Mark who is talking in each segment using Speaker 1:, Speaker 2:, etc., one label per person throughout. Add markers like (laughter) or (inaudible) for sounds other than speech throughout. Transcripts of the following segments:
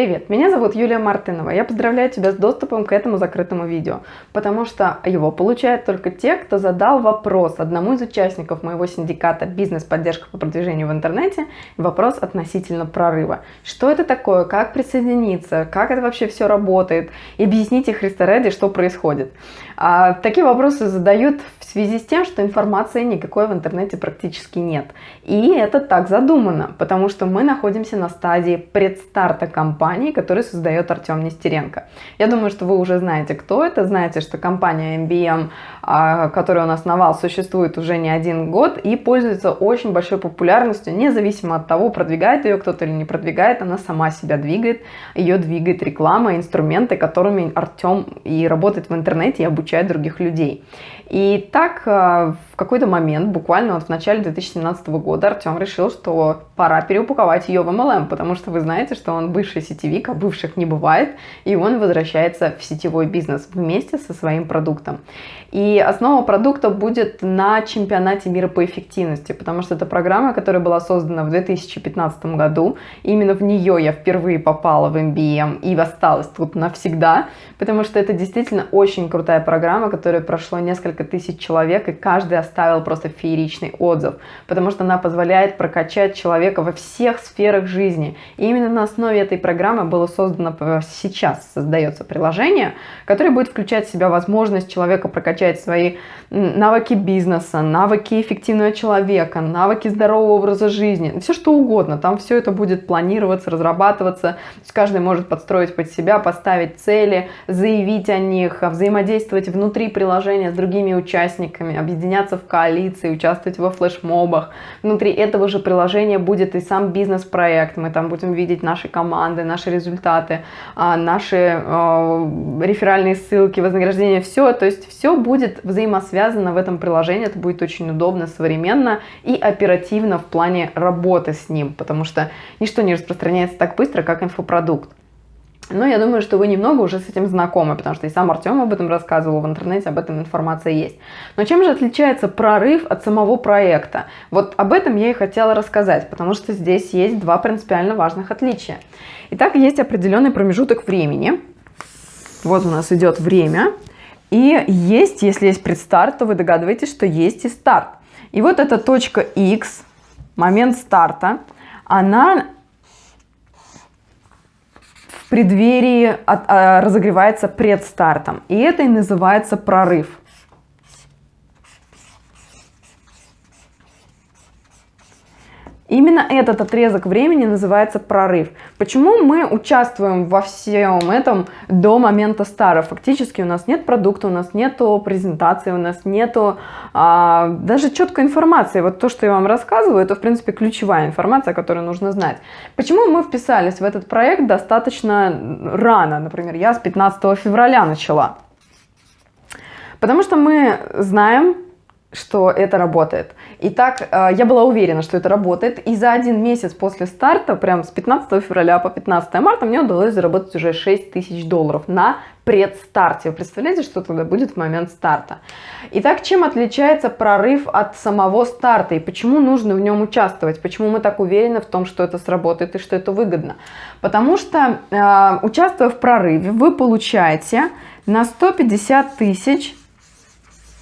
Speaker 1: Привет, меня зовут Юлия Мартынова. Я поздравляю тебя с доступом к этому закрытому видео, потому что его получают только те, кто задал вопрос одному из участников моего синдиката «Бизнес-поддержка по продвижению в интернете» вопрос относительно прорыва. Что это такое, как присоединиться, как это вообще все работает, и объясните Христа ради, что происходит. А, такие вопросы задают в связи с тем, что информации никакой в интернете практически нет. И это так задумано, потому что мы находимся на стадии предстарта компании, которую создает Артем Нестеренко. Я думаю, что вы уже знаете, кто это, знаете, что компания MBM, а, которую он основал, существует уже не один год и пользуется очень большой популярностью, независимо от того, продвигает ее кто-то или не продвигает, она сама себя двигает, ее двигает реклама, инструменты, которыми Артем и работает в интернете и обучает других людей. И так а, в какой-то момент, буквально вот в начале 2017 года, Артем решил, что пора переупаковать ее в MLM, потому что вы знаете, что он бывший сетевик, а бывших не бывает, и он возвращается в сетевой бизнес вместе со своим продуктом. И основа продукта будет на чемпионате мира по эффективности, потому что это программа, которая была создана в 2015 году. Именно в нее я впервые попала в MBM и осталась тут навсегда, потому что это действительно очень крутая программа, которая прошло несколько тысяч человек, и каждый оставил просто фееричный отзыв, потому что она позволяет прокачать человека во всех сферах жизни. И именно на основе этой программы было создано, сейчас создается приложение, которое будет включать в себя возможность человека прокачать свои навыки бизнеса, навыки эффективного человека, навыки здорового образа жизни, все что угодно. Там все это будет планироваться, разрабатываться. То есть каждый может подстроить под себя, поставить цели, заявить о них, взаимодействовать внутри приложения с другими участниками, объединяться в коалиции, участвовать во флешмобах. Внутри этого же приложения будет и сам бизнес-проект. Мы там будем видеть наши команды, наши результаты, а, наши а, реферальные ссылки, вознаграждения, все. То есть все будет взаимосвязано в этом приложении. Это будет очень удобно, современно и оперативно в плане работы с ним, потому что ничто не распространяется так быстро, как инфопродукт. Но я думаю, что вы немного уже с этим знакомы, потому что и сам Артем об этом рассказывал, в интернете об этом информация есть. Но чем же отличается прорыв от самого проекта? Вот об этом я и хотела рассказать, потому что здесь есть два принципиально важных отличия. Итак, есть определенный промежуток времени. Вот у нас идет время. И есть, если есть предстарт, то вы догадываетесь, что есть и старт. И вот эта точка X, момент старта, она преддверии от, а, разогревается предстартом. И это и называется прорыв. Именно этот отрезок времени называется прорыв. Почему мы участвуем во всем этом до момента стара? Фактически у нас нет продукта, у нас нету презентации, у нас нету а, даже четкой информации. Вот то, что я вам рассказываю, это в принципе ключевая информация, которую нужно знать. Почему мы вписались в этот проект достаточно рано? Например, я с 15 февраля начала. Потому что мы знаем, что это работает. Итак, э, я была уверена, что это работает, и за один месяц после старта, прям с 15 февраля по 15 марта, мне удалось заработать уже 6 тысяч долларов на предстарте. Вы представляете, что тогда будет в момент старта? Итак, чем отличается прорыв от самого старта, и почему нужно в нем участвовать? Почему мы так уверены в том, что это сработает и что это выгодно? Потому что, э, участвуя в прорыве, вы получаете на 150 тысяч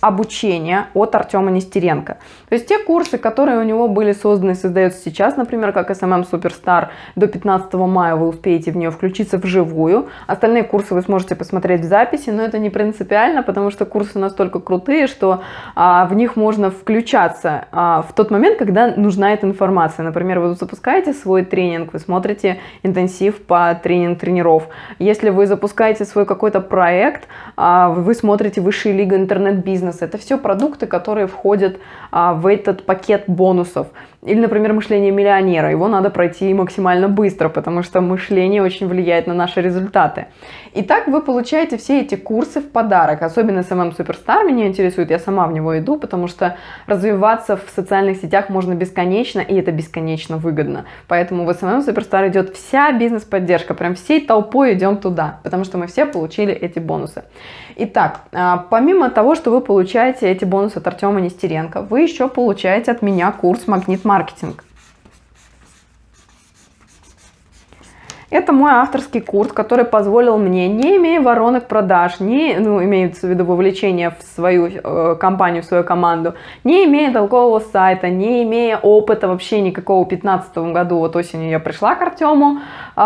Speaker 1: обучения от Артема Нестеренко. То есть те курсы, которые у него были созданы и создаются сейчас, например, как SMM Superstar, до 15 мая вы успеете в нее включиться вживую. Остальные курсы вы сможете посмотреть в записи, но это не принципиально, потому что курсы настолько крутые, что а, в них можно включаться а, в тот момент, когда нужна эта информация. Например, вы запускаете свой тренинг, вы смотрите интенсив по тренинг тренеров. Если вы запускаете свой какой-то проект, а, вы смотрите высшие лига интернет-бизнеса, бизнеса. Это все продукты, которые входят а, в этот пакет бонусов. Или, например, мышление миллионера. Его надо пройти максимально быстро, потому что мышление очень влияет на наши результаты. Итак, вы получаете все эти курсы в подарок. Особенно SMM Superstar меня интересует, я сама в него иду, потому что развиваться в социальных сетях можно бесконечно, и это бесконечно выгодно. Поэтому в SMM Superstar идет вся бизнес-поддержка, прям всей толпой идем туда, потому что мы все получили эти бонусы. Итак, а, помимо того, что вы получаете эти бонусы от Артема Нестеренко, вы еще получаете от меня курс «Магнит маркетинг». Это мой авторский курс, который позволил мне, не имея воронок продаж, не, ну, имеется в виду вовлечение в свою э, компанию, в свою команду, не имея толкового сайта, не имея опыта вообще никакого в 2015 году, вот осенью я пришла к Артему,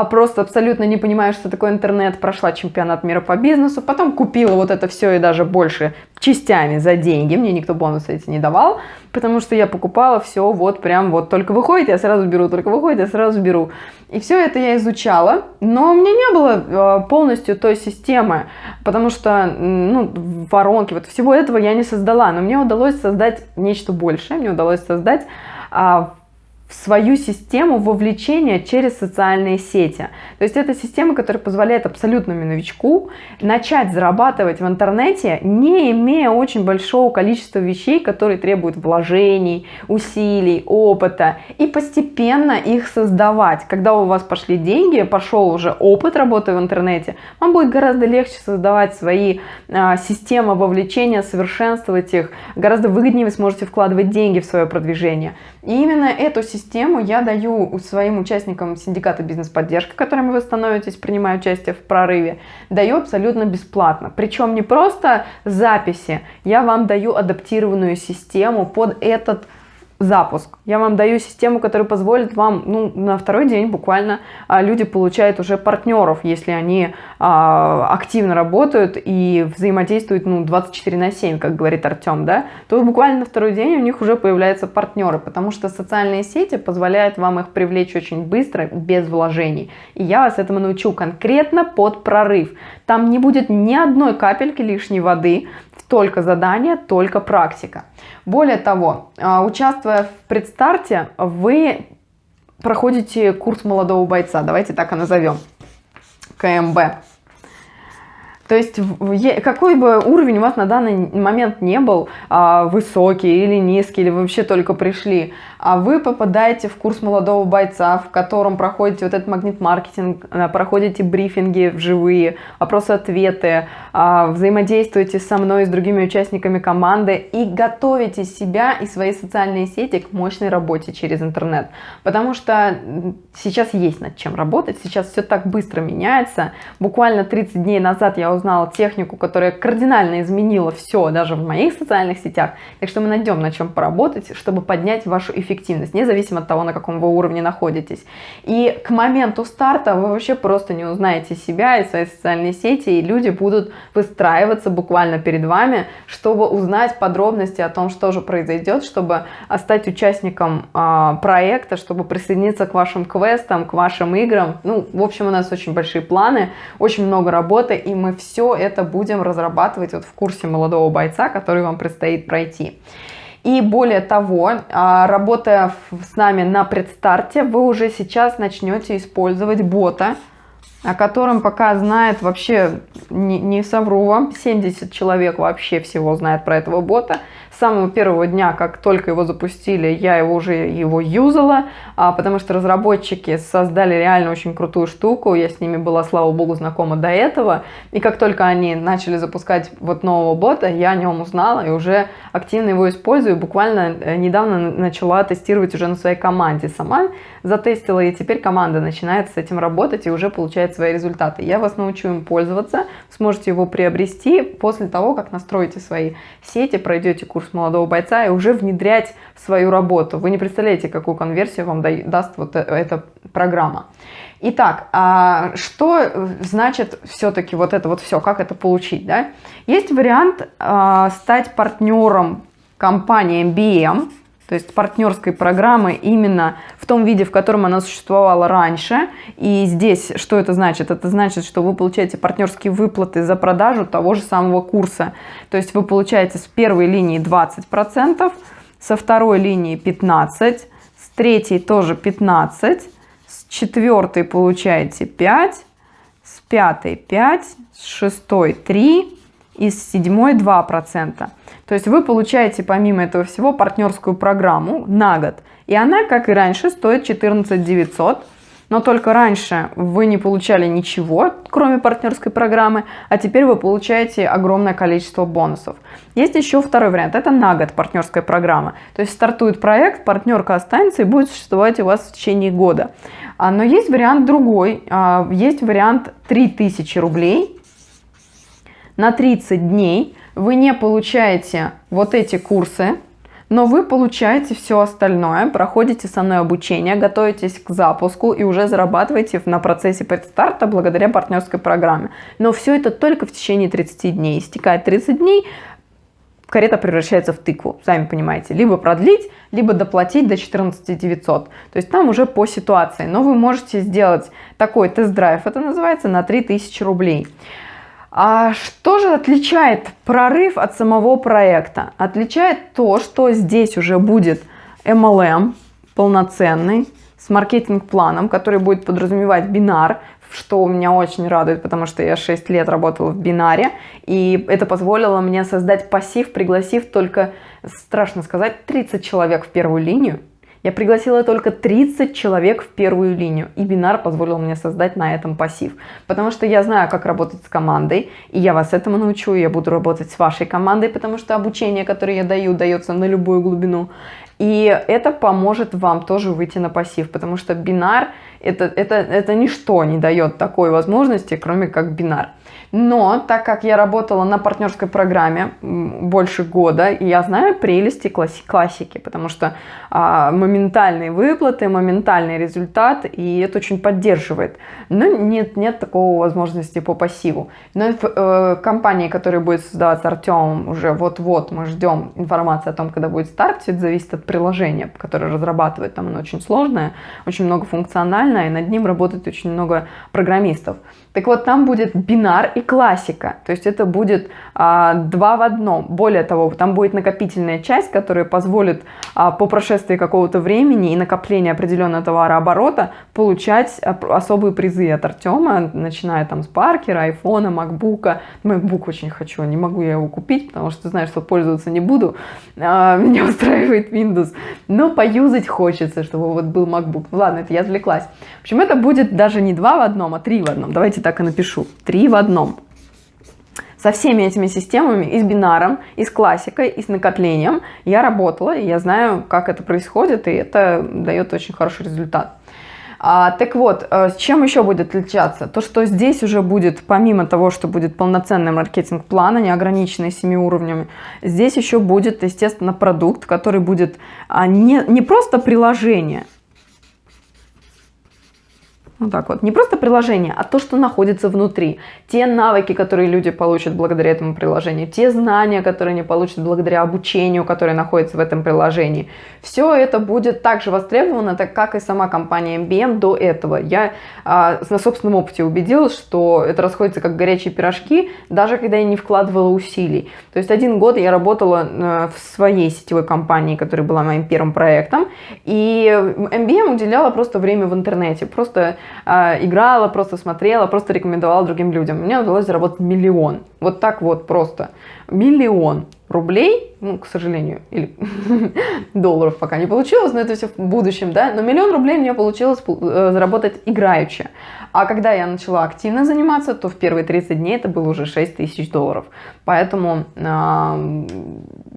Speaker 1: просто абсолютно не понимая, что такое интернет, прошла чемпионат мира по бизнесу, потом купила вот это все и даже больше частями за деньги, мне никто бонусы эти не давал, потому что я покупала все вот прям вот, только выходит, я сразу беру, только выходит, я сразу беру. И все это я изучала, но у меня не было э, полностью той системы, потому что, ну, воронки, вот всего этого я не создала, но мне удалось создать нечто большее, мне удалось создать а, свою систему вовлечения через социальные сети. То есть это система, которая позволяет абсолютному новичку начать зарабатывать в интернете, не имея очень большого количества вещей, которые требуют вложений, усилий, опыта, и постепенно их создавать. Когда у вас пошли деньги, пошел уже опыт работы в интернете, вам будет гораздо легче создавать свои а, системы вовлечения, совершенствовать их, гораздо выгоднее вы сможете вкладывать деньги в свое продвижение. И именно эту систему я даю своим участникам синдиката бизнес-поддержки, которыми вы становитесь, принимая участие в прорыве, даю абсолютно бесплатно. Причем не просто записи, я вам даю адаптированную систему под этот запуск. Я вам даю систему, которая позволит вам, ну, на второй день буквально а, люди получают уже партнеров, если они а, активно работают и взаимодействуют, ну, 24 на 7, как говорит Артем, да, то буквально на второй день у них уже появляются партнеры, потому что социальные сети позволяют вам их привлечь очень быстро, без вложений. И я вас этому научу конкретно под прорыв. Там не будет ни одной капельки лишней воды, только задание, только практика. Более того, а, участвуя в предстарте, вы проходите курс молодого бойца, давайте так и назовем, КМБ. То есть какой бы уровень у вас на данный момент не был, а, высокий или низкий, или вы вообще только пришли, вы попадаете в курс молодого бойца, в котором проходите вот этот магнит-маркетинг, а, проходите брифинги вживые, вопросы-ответы, а, взаимодействуете со мной и с другими участниками команды и готовите себя и свои социальные сети к мощной работе через интернет. Потому что сейчас есть над чем работать, сейчас все так быстро меняется. Буквально 30 дней назад я узнала технику, которая кардинально изменила все, даже в моих социальных сетях. Так что мы найдем на чем поработать, чтобы поднять вашу эффективность эффективность, независимо от того, на каком вы уровне находитесь. И к моменту старта вы вообще просто не узнаете себя и свои социальные сети, и люди будут выстраиваться буквально перед вами, чтобы узнать подробности о том, что же произойдет, чтобы стать участником э, проекта, чтобы присоединиться к вашим квестам, к вашим играм. Ну, в общем, у нас очень большие планы, очень много работы, и мы все это будем разрабатывать вот в курсе молодого бойца, который вам предстоит пройти. И более того, а, работая с нами на предстарте, вы уже сейчас начнете использовать бота, о котором пока знает вообще, не, не совру вам, 70 человек вообще всего знает про этого бота. Самого первого дня, как только его запустили, я его уже его юзала, а, потому что разработчики создали реально очень крутую штуку, я с ними была, слава богу, знакома до этого, и как только они начали запускать вот нового бота, я о нем узнала и уже активно его использую, буквально э, недавно начала тестировать уже на своей команде сама, затестила, и теперь команда начинает с этим работать и уже получает свои результаты. Я вас научу им пользоваться, сможете его приобрести после того, как настроите свои сети, пройдете курс молодого бойца и уже внедрять в свою работу. Вы не представляете, какую конверсию вам даст вот э, эта программа. Итак, а что значит все-таки вот это вот все, как это получить? Да? Есть вариант а, стать партнером компании MBM, то есть партнерской программы именно в том виде, в котором она существовала раньше. И здесь что это значит? Это значит, что вы получаете партнерские выплаты за продажу того же самого курса. То есть вы получаете с первой линии 20%, со второй линии 15%, с третьей тоже 15%, с четвертой получаете 5%, с пятой 5%, с шестой 3% и с седьмой 2%. То есть вы получаете помимо этого всего партнерскую программу на год. И она, как и раньше, стоит 14 900. но только раньше вы не получали ничего, кроме партнерской программы, а теперь вы получаете огромное количество бонусов. Есть еще второй вариант, это на год партнерская программа. То есть стартует проект, партнерка останется и будет существовать у вас в течение года. А, но есть вариант другой, а, есть вариант 3000 рублей на 30 дней. Вы не получаете вот эти курсы, но вы получаете все остальное, проходите со мной обучение, готовитесь к запуску и уже зарабатываете на процессе предстарта благодаря партнерской программе. Но все это только в течение 30 дней. Истекает 30 дней, карета превращается в тыкву, сами понимаете. Либо продлить, либо доплатить до 14 900. То есть там уже по ситуации. Но вы можете сделать такой тест-драйв, это называется, на 3000 рублей. А что же отличает прорыв от самого проекта? Отличает то, что здесь уже будет MLM полноценный, с маркетинг-планом, который будет подразумевать бинар, что меня очень радует, потому что я 6 лет работала в бинаре, и это позволило мне создать пассив, пригласив только, страшно сказать, 30 человек в первую линию, я пригласила только 30 человек в первую линию, и бинар позволил мне создать на этом пассив. Потому что я знаю, как работать с командой, и я вас этому научу, я буду работать с вашей командой, потому что обучение, которое я даю, дается на любую глубину. И это поможет вам тоже выйти на пассив, потому что бинар это, это, это ничто не дает такой возможности, кроме как бинар. Но так как я работала на партнерской программе больше года, я знаю прелести класси классики, потому что а, моментальные выплаты, моментальный результат, и это очень поддерживает. Но нет, нет такого возможности по пассиву. Но э, компании, которая будет создаваться Артемом, уже вот-вот мы ждем информации о том, когда будет старт, это зависит от приложения, которое разрабатывает, там оно очень сложное, очень многофункциональное, и над ним работает очень много программистов. Так вот, там будет бинар и классика, то есть это будет а, два в одном. Более того, там будет накопительная часть, которая позволит а, по прошествии какого-то времени и накопления определенного товарооборота получать особые призы от Артема, начиная там с Паркера, айфона, макбука. Макбук очень хочу, не могу я его купить, потому что знаю, что пользоваться не буду. А, меня устраивает Windows, но поюзать хочется, чтобы вот был. Ну ладно, это я отвлеклась. В общем, это будет даже не два в одном, а три в одном. Давайте так и напишу. Три в одном. Со всеми этими системами, и с бинаром, и с классикой, и с накоплением я работала, и я знаю, как это происходит, и это дает очень хороший результат. А, так вот, э, с чем еще будет отличаться? То, что здесь уже будет, помимо того, что будет полноценный маркетинг-план, а не ограниченный семи уровнями, здесь еще будет, естественно, продукт, который будет а, не, не просто приложение, вот так вот. Не просто приложение, а то, что находится внутри. Те навыки, которые люди получат благодаря этому приложению, те знания, которые они получат благодаря обучению, которое находится в этом приложении. Все это будет также востребовано, так как и сама компания MBM до этого. Я а, на собственном опыте убедилась, что это расходится как горячие пирожки, даже когда я не вкладывала усилий. То есть один год я работала э, в своей сетевой компании, которая была моим первым проектом, и MBM уделяла просто время в интернете. Просто играла, просто смотрела, просто рекомендовала другим людям. Мне удалось заработать миллион. Вот так вот просто. Миллион рублей, ну, к сожалению, или (laughs) долларов пока не получилось, но это все в будущем, да, но миллион рублей мне получилось э, заработать играючи. А когда я начала активно заниматься, то в первые 30 дней это было уже 6 тысяч долларов. Поэтому э,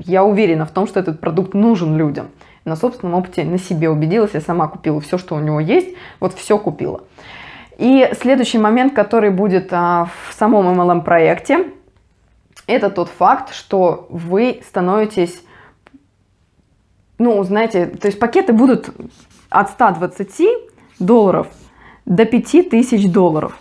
Speaker 1: я уверена в том, что этот продукт нужен людям на собственном опыте на себе убедилась, я сама купила все, что у него есть, вот все купила. И следующий момент, который будет а, в самом MLM проекте, это тот факт, что вы становитесь, ну, знаете, то есть пакеты будут от 120 долларов до 5000 долларов.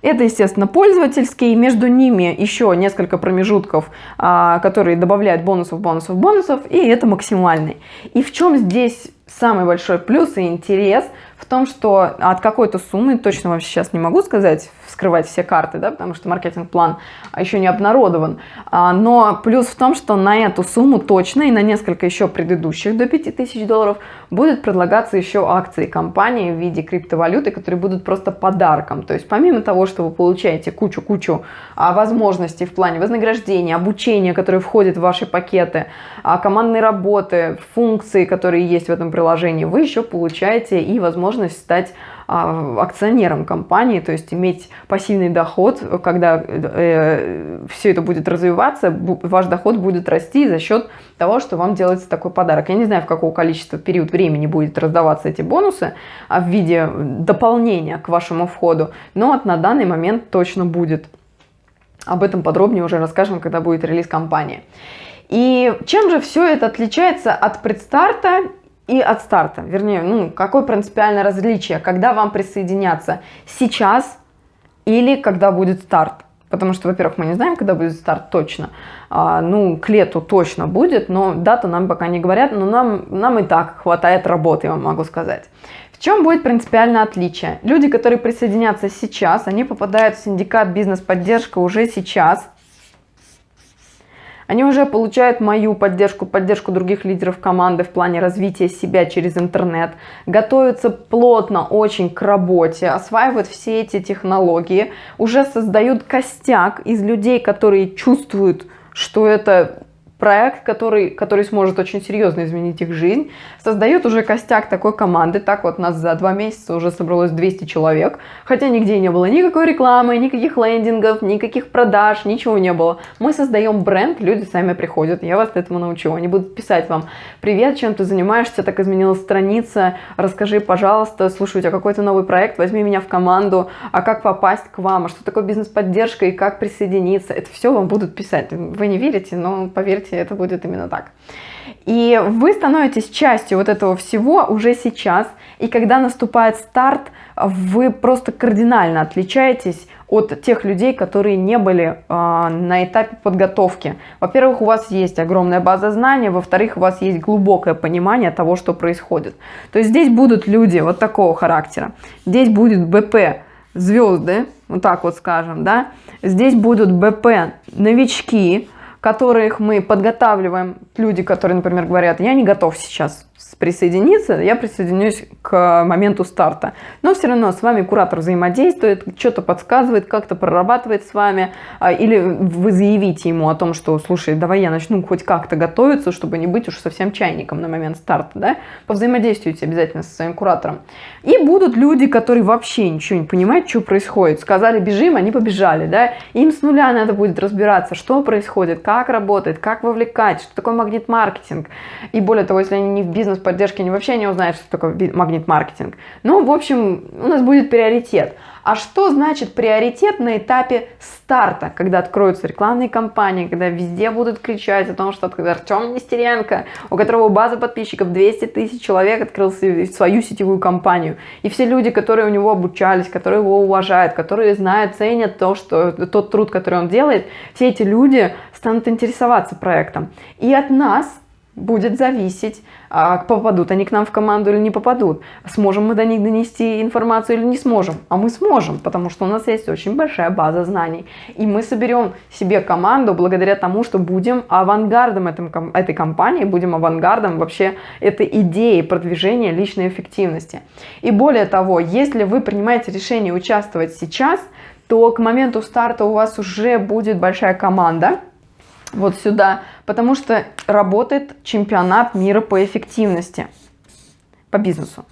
Speaker 1: Это, естественно, пользовательские, между ними еще несколько промежутков, а, которые добавляют бонусов, бонусов, бонусов, и это максимальный. И в чем здесь самый большой плюс и интерес? В том, что от какой-то суммы, точно вообще сейчас не могу сказать, вскрывать все карты, да, потому что маркетинг-план еще не обнародован. А, но плюс в том, что на эту сумму точно и на несколько еще предыдущих до 5000 долларов будет предлагаться еще акции компании в виде криптовалюты, которые будут просто подарком. То есть помимо того, что вы получаете кучу-кучу а, возможностей в плане вознаграждения, обучения, которые входят в ваши пакеты, а, командной работы, функции, которые есть в этом приложении, вы еще получаете и возможность стать а, акционером компании, то есть иметь пассивный доход, когда э, все это будет развиваться, ваш доход будет расти за счет того, что вам делается такой подарок. Я не знаю, в какого количества период времени будет раздаваться эти бонусы а в виде дополнения к вашему входу, но на данный момент точно будет. Об этом подробнее уже расскажем, когда будет релиз компании. И чем же все это отличается от предстарта и от старта. Вернее, ну, какое принципиальное различие, когда вам присоединяться сейчас или когда будет старт. Потому что, во-первых, мы не знаем, когда будет старт точно. А, ну, к лету точно будет, но дату нам пока не говорят, но нам, нам и так хватает работы, я вам могу сказать. В чем будет принципиальное отличие? Люди, которые присоединятся сейчас, они попадают в синдикат бизнес-поддержка уже сейчас, они уже получают мою поддержку, поддержку других лидеров команды в плане развития себя через интернет, готовятся плотно очень к работе, осваивают все эти технологии, уже создают костяк из людей, которые чувствуют, что это проект, который, который сможет очень серьезно изменить их жизнь, создает уже костяк такой команды. Так вот, нас за два месяца уже собралось 200 человек, хотя нигде не было никакой рекламы, никаких лендингов, никаких продаж, ничего не было. Мы создаем бренд, люди сами приходят, я вас этому научу. Они будут писать вам, привет, чем ты занимаешься, так изменилась страница, расскажи, пожалуйста, слушай, у тебя какой-то новый проект, возьми меня в команду, а как попасть к вам, а что такое бизнес-поддержка и как присоединиться, это все вам будут писать. Вы не верите, но поверьте, поверьте, это будет именно так. И вы становитесь частью вот этого всего уже сейчас, и когда наступает старт, вы просто кардинально отличаетесь от тех людей, которые не были э, на этапе подготовки. Во-первых, у вас есть огромная база знаний, во-вторых, у вас есть глубокое понимание того, что происходит. То есть здесь будут люди вот такого характера. Здесь будет БП звезды, вот так вот скажем, да. Здесь будут БП новички, которых мы подготавливаем, люди, которые, например, говорят, я не готов сейчас присоединиться, я присоединюсь к моменту старта. Но все равно с вами куратор взаимодействует, что-то подсказывает, как-то прорабатывает с вами, а, или вы заявите ему о том, что, слушай, давай я начну хоть как-то готовиться, чтобы не быть уж совсем чайником на момент старта, да, повзаимодействуйте обязательно со своим куратором. И будут люди, которые вообще ничего не понимают, что происходит. Сказали, бежим, они побежали, да, им с нуля надо будет разбираться, что происходит, как работает, как вовлекать, что такое магнит-маркетинг. И более того, если они не в бизнес поддержки, они вообще не узнают, что такое магнит-маркетинг. Ну, в общем, у нас будет приоритет. А что значит приоритет на этапе старта, когда откроются рекламные кампании, когда везде будут кричать о том, что Артем Нестеренко, у которого база подписчиков 200 тысяч человек, открыл свою сетевую компанию. И все люди, которые у него обучались, которые его уважают, которые знают, ценят то, что, тот труд, который он делает, все эти люди станут интересоваться проектом. И от нас будет зависеть, а, попадут они к нам в команду или не попадут. Сможем мы до них донести информацию или не сможем. А мы сможем, потому что у нас есть очень большая база знаний. И мы соберем себе команду благодаря тому, что будем авангардом этой компании, будем авангардом вообще этой идеи продвижения личной эффективности. И более того, если вы принимаете решение участвовать сейчас, то к моменту старта у вас уже будет большая команда, вот сюда, потому что работает чемпионат мира по эффективности, по бизнесу.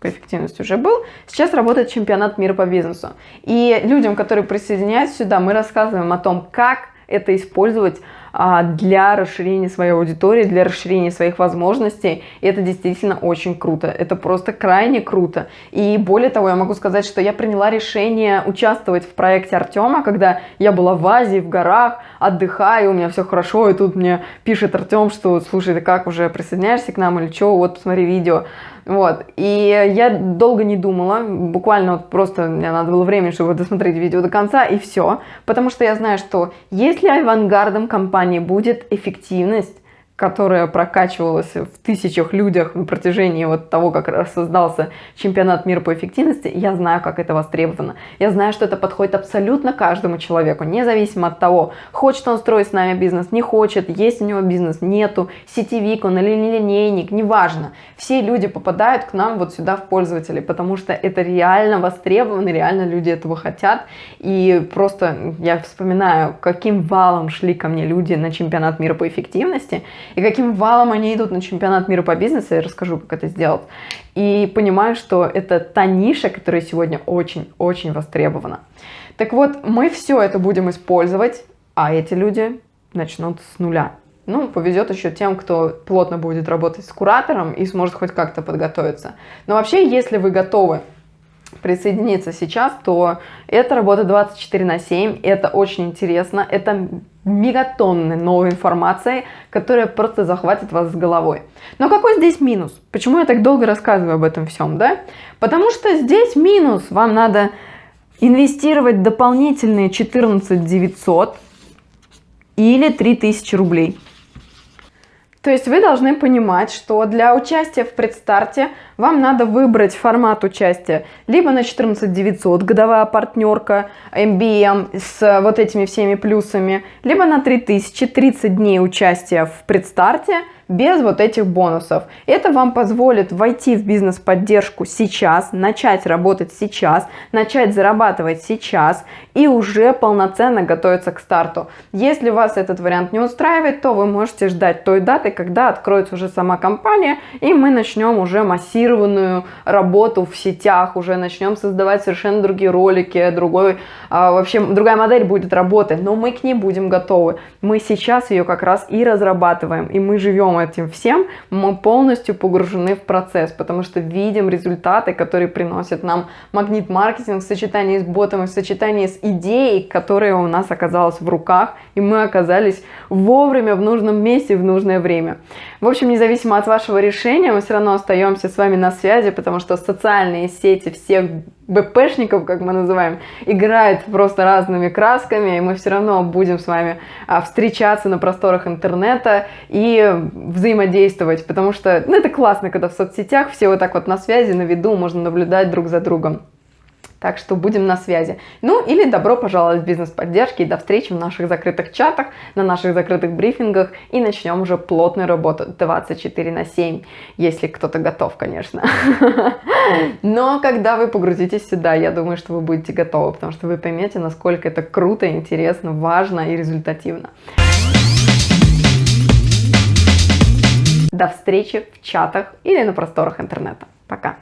Speaker 1: По эффективности уже был. Сейчас работает чемпионат мира по бизнесу. И людям, которые присоединяются сюда, мы рассказываем о том, как это использовать для расширения своей аудитории, для расширения своих возможностей. И это действительно очень круто. Это просто крайне круто. И более того, я могу сказать, что я приняла решение участвовать в проекте Артема, когда я была в Азии, в горах, отдыхаю, у меня все хорошо, и тут мне пишет Артем, что, слушай, ты как, уже присоединяешься к нам или что, вот, посмотри видео. Вот, и я долго не думала, буквально вот просто мне надо было время, чтобы досмотреть видео до конца, и все. Потому что я знаю, что если авангардом компании будет эффективность, которая прокачивалась в тысячах людях на протяжении вот того, как создался чемпионат мира по эффективности, я знаю, как это востребовано. Я знаю, что это подходит абсолютно каждому человеку, независимо от того, хочет он строить с нами бизнес, не хочет, есть у него бизнес, нету, сетевик он или не линейник, неважно. Все люди попадают к нам вот сюда в пользователи, потому что это реально востребовано, реально люди этого хотят. И просто я вспоминаю, каким валом шли ко мне люди на чемпионат мира по эффективности, и каким валом они идут на чемпионат мира по бизнесу, я расскажу, как это сделать. И понимаю, что это та ниша, которая сегодня очень-очень востребована. Так вот, мы все это будем использовать, а эти люди начнут с нуля. Ну, повезет еще тем, кто плотно будет работать с куратором и сможет хоть как-то подготовиться. Но вообще, если вы готовы присоединиться сейчас, то это работа 24 на 7, это очень интересно, это мегатонны новой информации, которая просто захватит вас с головой. Но какой здесь минус? Почему я так долго рассказываю об этом всем, да? Потому что здесь минус, вам надо инвестировать дополнительные 14 900 или 3000 рублей. То есть вы должны понимать, что для участия в предстарте вам надо выбрать формат участия. Либо на 14 900 годовая партнерка, MBM с вот этими всеми плюсами, либо на 3000 30 дней участия в предстарте – без вот этих бонусов. Это вам позволит войти в бизнес-поддержку сейчас, начать работать сейчас, начать зарабатывать сейчас и уже полноценно готовиться к старту. Если вас этот вариант не устраивает, то вы можете ждать той даты, когда откроется уже сама компания, и мы начнем уже массированную работу в сетях, уже начнем создавать совершенно другие ролики, другой, а, вообще другая модель будет работать, но мы к ней будем готовы. Мы сейчас ее как раз и разрабатываем, и мы живем этим всем, мы полностью погружены в процесс, потому что видим результаты, которые приносят нам магнит-маркетинг в сочетании с ботом и в сочетании с идеей, которая у нас оказалась в руках, и мы оказались вовремя в нужном месте в нужное время. В общем, независимо от вашего решения, мы все равно остаемся с вами на связи, потому что социальные сети всех БПшников, как мы называем, играют просто разными красками, и мы все равно будем с вами а, встречаться на просторах интернета и взаимодействовать, потому что ну, это классно, когда в соцсетях все вот так вот на связи, на виду, можно наблюдать друг за другом. Так что будем на связи. Ну или добро пожаловать в бизнес-поддержки и до встречи в наших закрытых чатах, на наших закрытых брифингах и начнем уже плотную работу 24 на 7, если кто-то готов, конечно. (laughs) Но когда вы погрузитесь сюда, я думаю, что вы будете готовы, потому что вы поймете, насколько это круто, интересно, важно и результативно. До встречи в чатах или на просторах интернета. Пока!